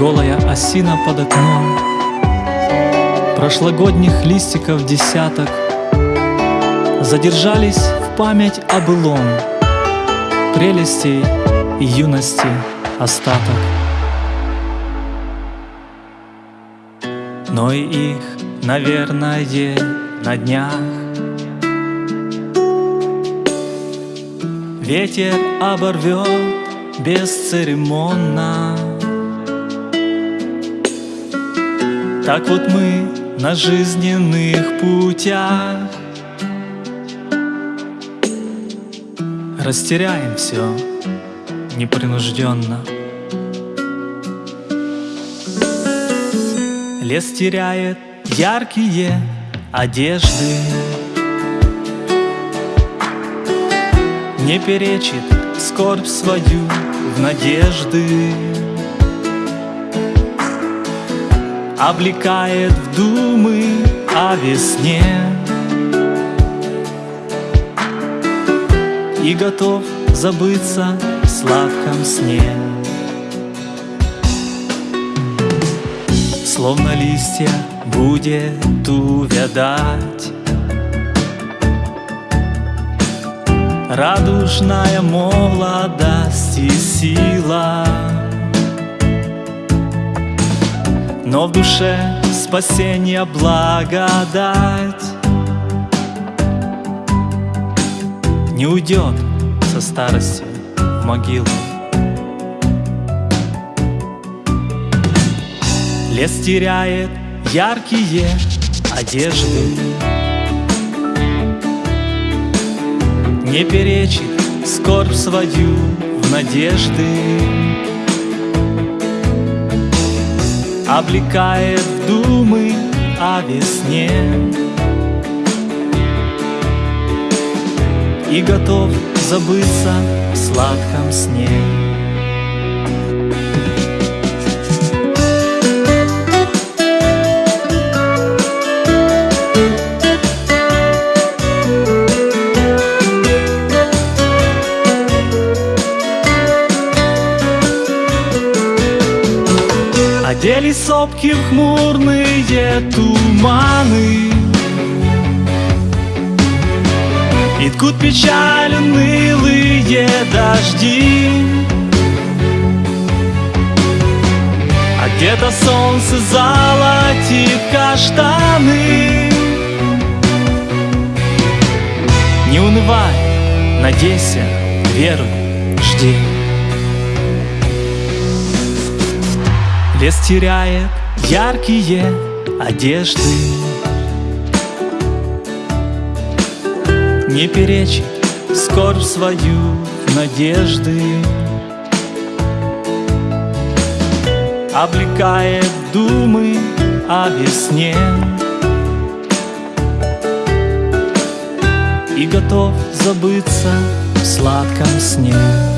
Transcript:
Голая осина под окном. Прошлогодних листиков десяток. Задержались в память о былом Прелестей и юности остаток. Но и их, наверное, на днях. Ветер оборвет бесцеремонно Так вот мы на жизненных путях. Растеряем все непринужденно Лес теряет яркие одежды. Не перечит скорбь свою в надежды Облекает в думы о весне. И готов забыться в сладком сне. Словно листья будет увядать. Радужная молодость и сила Но в душе спасение благодать Не уйдет со старостью в могилу. Лес теряет яркие одежды Не перечит скорбь свою в надежды Облекает в думы о весне. И готов забыться в сладком сне Одели сопки в хмурные туманы. И ткут печаль унылые дожди. А где-то солнце золотит каштаны. Не унывай, надейся, веруй, жди Лес теряет яркие одежды. Не перечит скорбь свою надежды. Облекает думы о весне. И готов забыться в сладком сне